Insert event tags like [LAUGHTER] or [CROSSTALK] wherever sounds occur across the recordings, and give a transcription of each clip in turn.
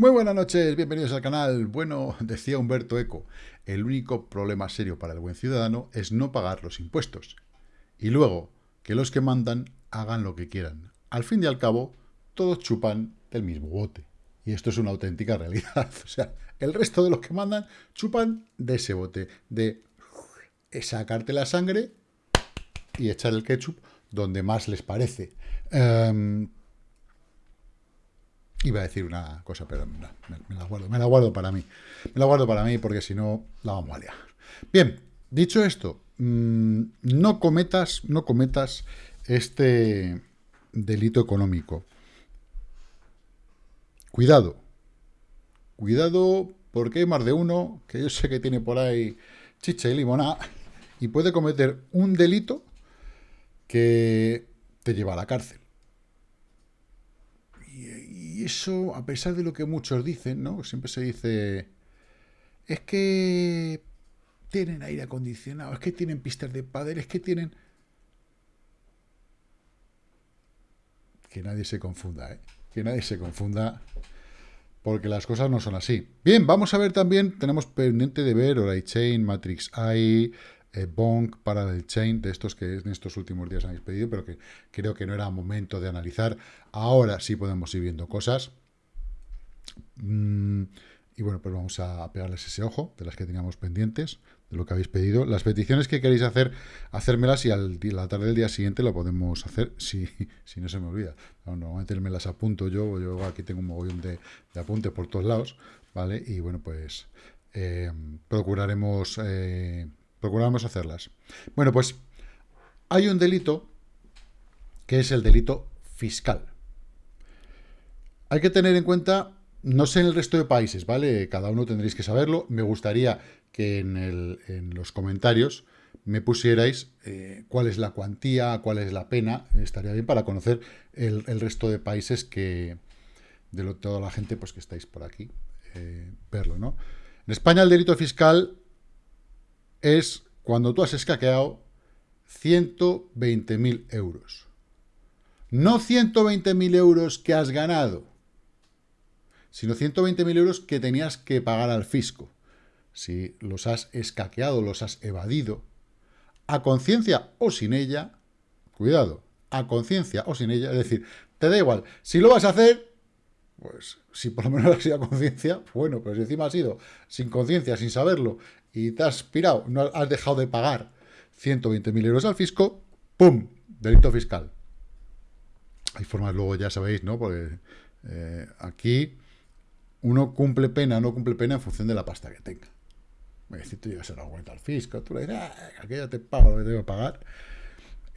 Muy buenas noches, bienvenidos al canal. Bueno, [LAUGHS] decía Humberto Eco, el único problema serio para el buen ciudadano es no pagar los impuestos. Y luego, que los que mandan hagan lo que quieran. Al fin y al cabo, todos chupan del mismo bote. Y esto es una auténtica realidad. [LAUGHS] O sea, el resto de los que mandan chupan de ese bote, de sacarte la sangre y echar el ketchup donde más les parece. Em, iba a decir una cosa, pero me, la guardo, me la guardo para mí. Me la guardo para mí porque si no la vamos a liar. Bien, dicho esto, mm, no cometas, no cometas este delito económico. Cuidado. Cuidado porque hay más de uno que yo sé que tiene por ahí chicha y limonada y puede cometer un delito que te lleva a la cárcel. Eso, a pesar de lo que muchos dicen, ¿no? Siempre se dice, es que tienen aire acondicionado, es que tienen pistas de pádel, es que tienen... Que nadie se confunda, ¿eh? Que nadie se confunda, porque las cosas no son así. Bien, vamos a ver también, tenemos pendiente de ver Chain, Matrix AI, eh, Bonk, el Chain, de estos que en estos últimos días habéis pedido, pero que creo que no era momento de analizar. Ahora sí podemos ir viendo cosas. Mm, y bueno, pues vamos a pegarles ese ojo de las que teníamos pendientes, de lo que habéis pedido. Las peticiones que queréis hacer, hacérmelas y al la tarde del día siguiente lo podemos hacer, [LAUGHS] si, si no se me olvida. No, normalmente me las apunto yo, yo aquí tengo un mogollón de, de apuntes por todos lados, ¿vale? Y bueno, pues eh, procuraremos... Eh, Procuramos hacerlas. Bueno, pues hay un delito que es el delito fiscal. Hay que tener en cuenta, no sé en el resto de países, ¿vale? Cada uno tendréis que saberlo. Me gustaría que en, los comentarios me pusierais eh, cuál es la cuantía, cuál es la pena. Estaría bien para conocer el, resto de países que, de lo, toda la gente pues, que estáis por aquí, eh, verlo, ¿no? En España el delito fiscal es cuando tú has escaqueado 120.000 euros. No 120.000 euros que has ganado, sino 120.000 euros que tenías que pagar al fisco. Si los has escaqueado, los has evadido, a conciencia o sin ella, cuidado, a conciencia o sin ella, es decir, te da igual, si lo vas a hacer, pues si por lo menos [LAUGHS] has sido a conciencia, bueno, pero si encima has sido sin conciencia, sin saberlo, y te has pirado, no has dejado de pagar 120.000 euros al fisco, ¡pum! Delito fiscal. Hay formas luego, ya sabéis, ¿no? Porque eh, aquí uno cumple pena, no cumple pena en función de la pasta que tenga. Me decís, tú llevas una vuelta al fisco, tú le dices, ah, aquí ya te pago lo que tengo que pagar.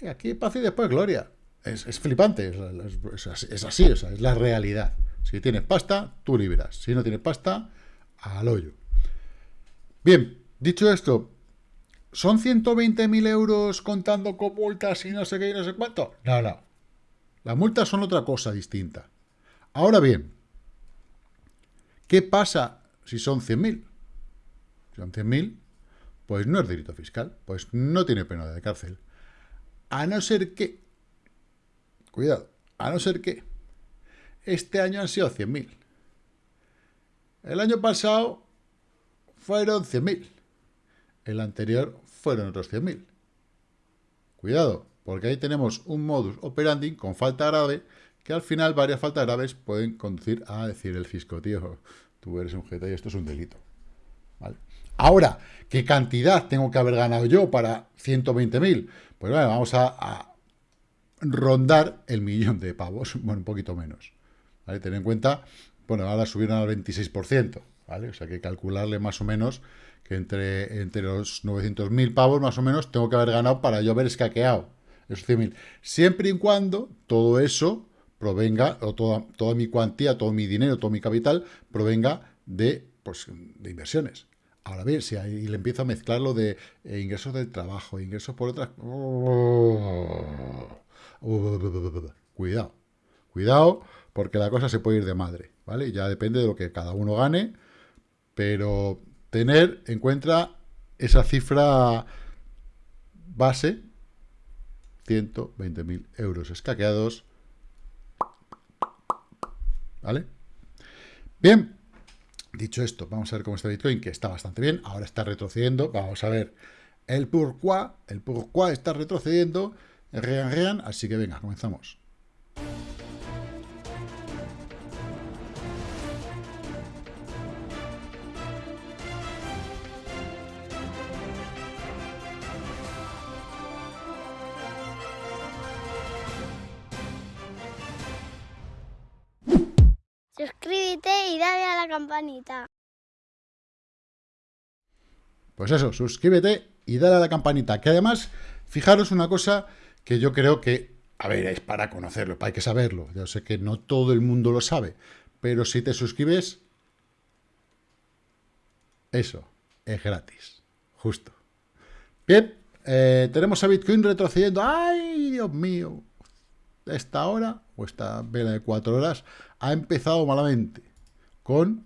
Y aquí paz y después gloria. Es, flipante, es, es, así, es la realidad. Si tienes pasta, tú liberas. Si no tienes pasta, al hoyo. Bien, Dicho esto, ¿son 120.000 euros contando con multas y no sé qué y no sé cuánto? No, no. Las multas son otra cosa distinta. Ahora bien, ¿qué pasa si son 100.000? Si son 100.000, pues no es delito fiscal, pues no tiene pena de cárcel. A no ser que, cuidado, a no ser que este año han sido 100.000. El año pasado fueron 100.000. El anterior fueron otros 100.000. Cuidado, porque ahí tenemos un modus operandi con falta grave, que al final varias faltas graves pueden conducir a decir el fisco, tío, tú eres un jeta y esto es un delito. Ahora, ¿qué cantidad tengo que haber ganado yo para 120.000? Pues bueno, vamos a, rondar el millón de pavos, [LAUGHS] bueno, un poquito menos. ¿Vale? En cuenta, bueno, ahora subieron al 26%, ¿vale? O sea, que calcularle más o menos que entre, entre los 900.000 pavos más o menos tengo que haber ganado para yo haber escaqueado esos 100.000. Siempre y cuando todo eso provenga, o toda, toda mi cuantía, todo mi dinero, todo mi capital, provenga de, pues, de inversiones. Ahora bien, si ahí le empiezo a mezclarlo de eh, ingresos del trabajo, ingresos por otras... cuidado, cuidado, porque la cosa se puede ir de madre, ¿vale? Ya depende de lo que cada uno gane, pero tener en cuenta esa cifra base, 120.000 euros escaqueados, ¿vale? Bien, dicho esto, vamos a ver cómo está Bitcoin, que está bastante bien, ahora está retrocediendo, vamos a ver el pourquoi, el pourquoi está retrocediendo, rean, rean, así que venga, comenzamos. Dale a la campanita. Pues eso, suscríbete y dale a la campanita. Que además, fijaros una cosa que yo creo que, a ver, es para conocerlo, hay que saberlo. Yo sé que no todo el mundo lo sabe, pero si te suscribes, eso, es gratis. Justo. Bien, eh, tenemos a Bitcoin retrocediendo. ¡Ay, Dios mío! Esta hora, o esta vela de cuatro horas, ha empezado malamente. Con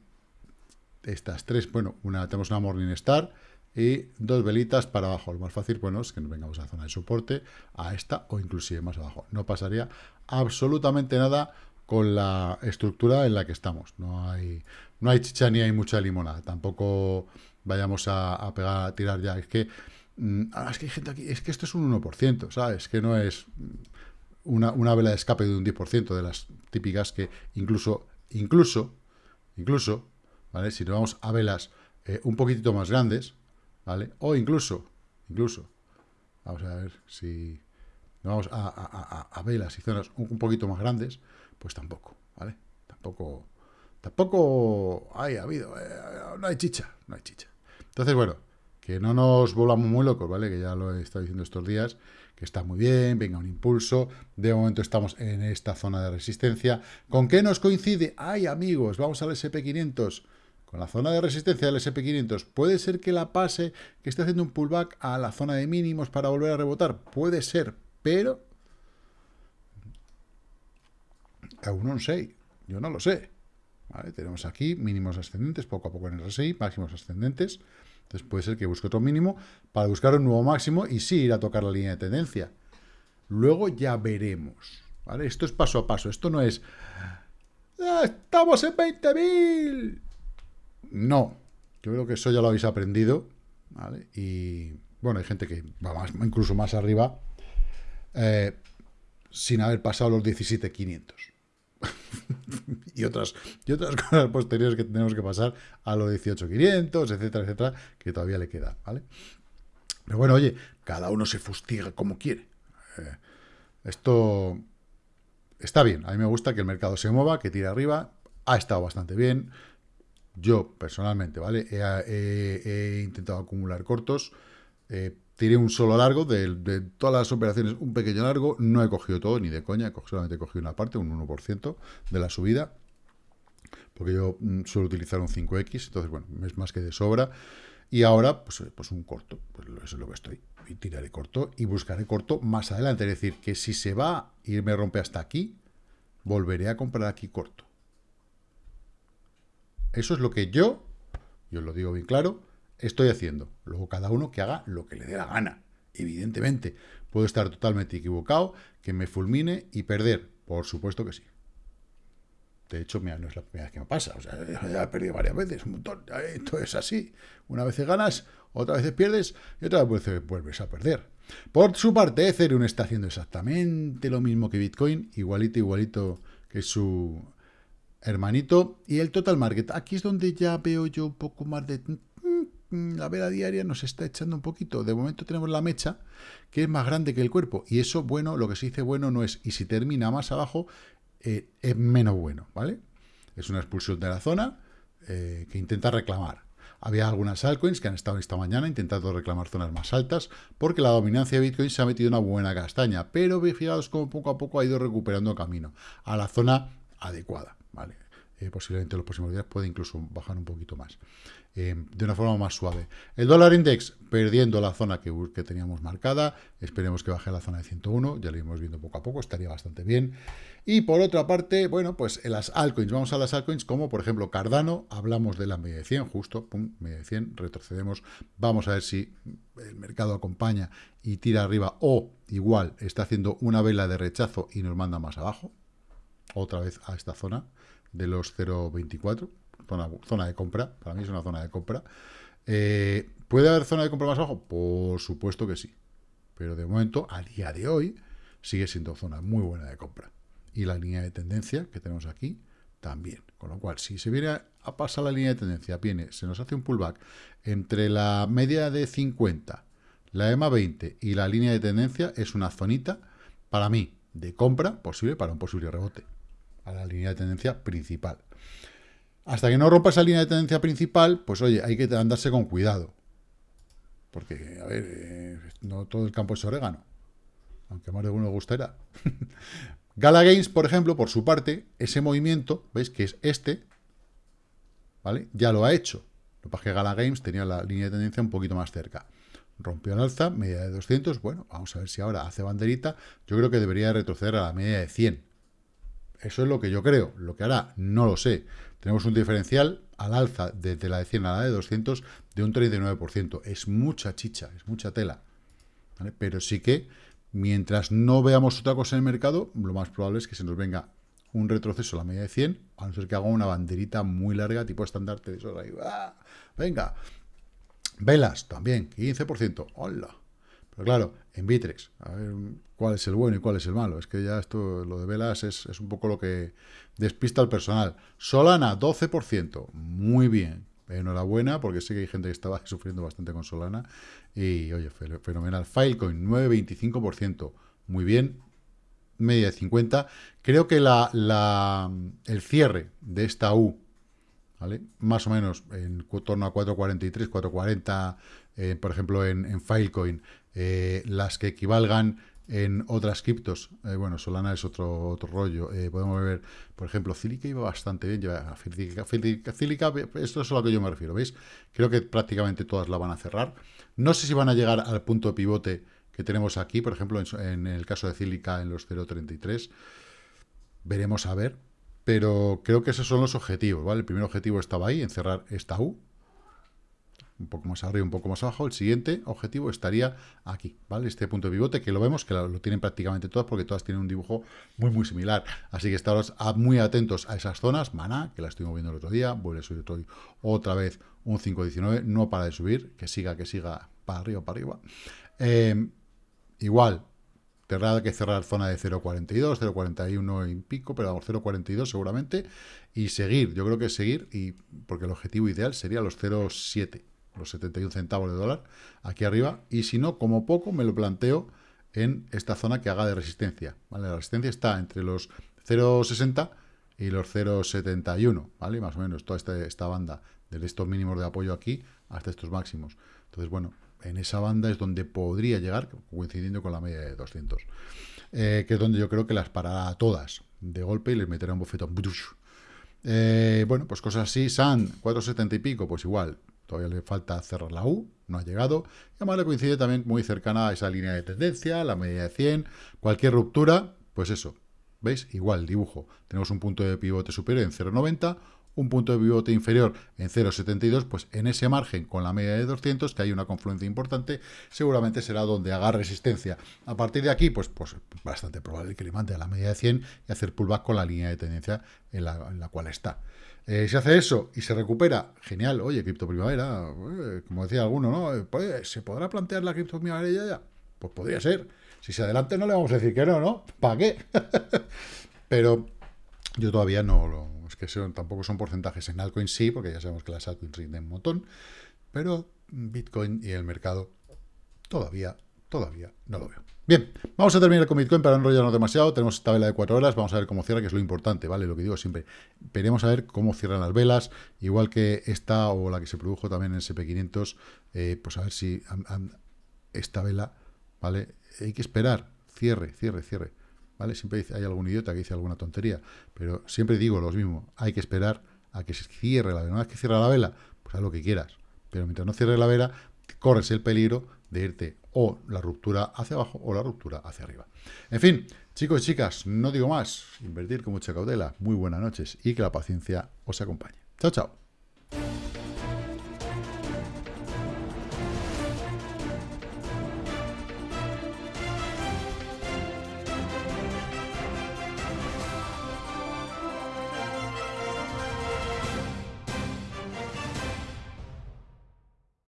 estas tres, bueno, una tenemos una Morningstar y dos velitas para abajo. Lo más fácil, bueno, es que nos vengamos a la zona de soporte, a esta o inclusive más abajo. No pasaría absolutamente nada con la estructura en la que estamos. No hay, no hay chicha ni hay mucha limonada. Tampoco vayamos a, pegar, a tirar ya. Es que, mm, ah, es que hay gente aquí, es que esto es un 1%, ¿sabes? Que no es una, una vela de escape de un 10% de las típicas que incluso, incluso, incluso, ¿vale? Si nos vamos a velas eh, un poquitito más grandes, ¿vale? O incluso, incluso, vamos a ver si vamos a, velas y zonas un, poquito más grandes, pues tampoco, ¿vale? Tampoco, tampoco hay, ha habido, eh, no hay chicha, no hay chicha. Entonces, bueno, que no nos volvamos muy locos, ¿vale? Que ya lo he estado diciendo estos días, que está muy bien, venga un impulso, de momento estamos en esta zona de resistencia. ¿Con qué nos coincide? ¡Ay, amigos! Vamos al SP500, con la zona de resistencia del SP500, ¿puede ser que la pase, que esté haciendo un pullback a la zona de mínimos para volver a rebotar? Puede ser, pero... Aún no sé, yo no lo sé. Tenemos aquí mínimos ascendentes, poco a poco en el RSI, máximos ascendentes. Entonces puede ser que busque otro mínimo para buscar un nuevo máximo y sí ir a tocar la línea de tendencia. Luego ya veremos. Esto es paso a paso. Esto no es... ¡Ah, ¡Estamos en 20.000! No. Yo creo que eso ya lo habéis aprendido. Y bueno, hay gente que va más, incluso más arriba eh, sin haber pasado los 17.500. [LAUGHS] y, otras, y otras [LAUGHS] cosas posteriores que tenemos que pasar a los 18.500, etcétera, etcétera, que todavía le queda, ¿vale? Pero bueno, oye, cada uno se fustiga como quiere. Eh, esto está bien. A mí me gusta que el mercado se mueva, que tire arriba. Ha estado bastante bien. Yo, personalmente, ¿vale? He, intentado acumular cortos. Eh, tiré un solo largo, de, todas las operaciones un pequeño largo, no he cogido todo, ni de coña, solamente he cogido una parte, un 1% de la subida, porque yo mm, suelo utilizar un 5X, entonces, bueno, es más que de sobra, y ahora, pues, eh, pues un corto, pues eso es lo que estoy, y tiraré corto, y buscaré corto más adelante, es decir, que si se va y me rompe hasta aquí, volveré a comprar aquí corto. Eso es lo que yo, yo lo digo bien claro, estoy haciendo. Luego cada uno que haga lo que le dé la gana. Evidentemente, puedo estar totalmente equivocado, que me fulmine y perder. Por supuesto que sí. De hecho, mira, no es la primera vez que me pasa. O sea, [LAUGHS] ya he perdido varias veces, un montón. Esto es así. Una vez ganas, otra vez pierdes y otra vez vuelves a perder. Por su parte, Ethereum está haciendo exactamente lo mismo que Bitcoin, igualito, igualito que su hermanito. Y el total market, aquí es donde ya veo yo un poco más de la vela diaria nos está echando un poquito. De momento tenemos la mecha, que es más grande que el cuerpo. Y eso, bueno, lo que se dice bueno no es. Y si termina más abajo, eh, es menos bueno, ¿vale? Es una expulsión de la zona eh, que intenta reclamar. Había algunas altcoins que han estado esta mañana intentando reclamar zonas más altas porque la dominancia de Bitcoin se ha metido una buena castaña, pero fijaos cómo poco a poco ha ido recuperando camino a la zona adecuada, ¿vale? Eh, posiblemente en los próximos días puede incluso bajar un poquito más. Eh, de una forma más suave. El dólar index perdiendo la zona que, teníamos marcada, esperemos que baje a la zona de 101, ya lo iremos viendo poco a poco, estaría bastante bien. Y por otra parte, bueno, pues en las altcoins, vamos a las altcoins como por ejemplo Cardano, hablamos de la media de 100, justo, pum, media de 100, retrocedemos, vamos a ver si el mercado acompaña y tira arriba o igual está haciendo una vela de rechazo y nos manda más abajo, otra vez a esta zona de los 0.24, zona, zona de compra, para mí es una zona de compra. Eh, ¿Puede haber zona de compra más abajo? Por supuesto que sí. Pero de momento, a día de hoy, sigue siendo zona muy buena de compra. Y la línea de tendencia que tenemos aquí también. Con lo cual, si se viene a, pasar la línea de tendencia, viene, se nos hace un pullback entre la media de 50, la EMA 20 y la línea de tendencia, es una zonita, para mí, de compra posible para un posible rebote a la línea de tendencia principal. Hasta que no rompa esa línea de tendencia principal, pues oye, hay que andarse con cuidado. Porque, a ver, eh, no todo el campo es orégano. Aunque más de uno gustará. [LAUGHS] Gala Games, por ejemplo, por su parte, ese movimiento, ¿veis? Que es este, ¿vale? Ya lo ha hecho. Lo que pasa es que Gala Games tenía la línea de tendencia un poquito más cerca. Rompió el alza, media de 200, bueno, vamos a ver si ahora hace banderita. Yo creo que debería retroceder a la media de 100. Eso es lo que yo creo. Lo que hará, no lo sé. Tenemos un diferencial al alza desde la de 100 a la de 200 de un 39%. Es mucha chicha, es mucha tela. Pero sí que, mientras no veamos otra cosa en el mercado, lo más probable es que se nos venga un retroceso a la media de 100, a no ser que haga una banderita muy larga, tipo estandarte de eso. Ahí, ¡ah! Venga. Velas, también, 15%. ¡Hola! Pero claro, en Bitrex, a ver cuál es el bueno y cuál es el malo. Es que ya esto, lo de velas, es, un poco lo que despista al personal. Solana, 12%. Muy bien. Enhorabuena, porque sé que hay gente que estaba [LAUGHS] sufriendo bastante con Solana. Y, oye, fenomenal. Filecoin, 9,25%. Muy bien. Media de 50. Creo que la, la, el cierre de esta U, ¿vale? Más o menos en torno a 4.43, 4.40, eh, por ejemplo, en, en Filecoin, eh, las que equivalgan en otras criptos, eh, bueno, Solana es otro, otro rollo, eh, podemos ver, por ejemplo, Cílica iba bastante bien, lleva Cílica, esto es a lo que yo me refiero, ¿veis? Creo que prácticamente todas la van a cerrar. No sé si van a llegar al punto de pivote que tenemos aquí, por ejemplo, en, el caso de Cílica en los 0.33, veremos a ver, pero creo que esos son los objetivos, ¿vale? El primer objetivo estaba ahí, en cerrar esta U, un poco más arriba, un poco más abajo, el siguiente objetivo estaría aquí, ¿vale? Este punto de pivote, que lo vemos, que lo, tienen prácticamente todas, porque todas tienen un dibujo muy, muy similar. Así que estaros muy atentos a esas zonas. Mana, que la estuvimos viendo el otro día, vuelve a subir otra vez un 5.19, no para de subir, que siga, que siga para arriba, para arriba. Em, igual, tendrá que cerrar zona de 0.42, 0.41 y pico, pero vamos, 0.42 seguramente, y seguir, yo creo que seguir, y porque el objetivo ideal sería los 0.7, los 71 centavos de dólar, aquí arriba, y si no, como poco, me lo planteo en esta zona que haga de resistencia, ¿vale? La resistencia está entre los 0,60 y los 0,71, ¿vale? Más o menos toda esta, esta banda, de estos mínimos de apoyo aquí hasta estos máximos. Entonces, bueno, en esa banda es donde podría llegar, coincidiendo con la media de 200, eh, que es donde yo creo que las parará todas de golpe y les meterá un bofetón. Eh, bueno, pues cosas así, SAN, 4,70 y pico, pues igual, Todavía le falta cerrar la U, no ha llegado. Y además le coincide también muy cercana a esa línea de tendencia, la media de 100. Cualquier ruptura, pues eso. ¿Veis? Igual, dibujo. Tenemos un punto de pivote superior en 0,90, un punto de pivote inferior en 0,72, pues en ese margen con la media de 200, que hay una confluencia importante, seguramente será donde haga resistencia. A partir de aquí, pues, pues bastante probable que le mande a la media de 100 y hacer pullback con la línea de tendencia en la, en la cual está. Eh, si hace eso y se recupera, genial. Oye, cripto primavera, eh, como decía alguno, ¿no? Eh, pues, ¿Se podrá plantear la cripto primavera ya, ya? Pues podría ser. Si se adelante no le vamos a decir que no, ¿no? ¿Para qué? [LAUGHS] Pero yo todavía no lo... Tampoco son porcentajes en altcoin sí, porque ya sabemos que las altcoins rinden un montón. Pero Bitcoin y el mercado todavía, todavía no lo veo. Bien, vamos a terminar con Bitcoin para no enrollarnos demasiado. Tenemos esta vela de cuatro horas, vamos a ver cómo cierra, que es lo importante, ¿vale? Lo que digo siempre. Veremos a ver cómo cierran las velas, igual que esta o la que se produjo también en SP500, eh, pues a ver si esta vela, ¿vale? Hay que esperar, cierre, cierre, cierre, ¿vale? Siempre hay algún idiota que dice alguna tontería, pero siempre digo lo mismo, hay que esperar a que se cierre la vela. Una vez que cierra la vela, pues haz lo que quieras, pero mientras no cierre la vela, corres el peligro de irte o la ruptura hacia abajo o la ruptura hacia arriba. En fin, chicos y chicas, no digo más, invertir con mucha cautela, muy buenas noches y que la paciencia os acompañe. Chao, chao.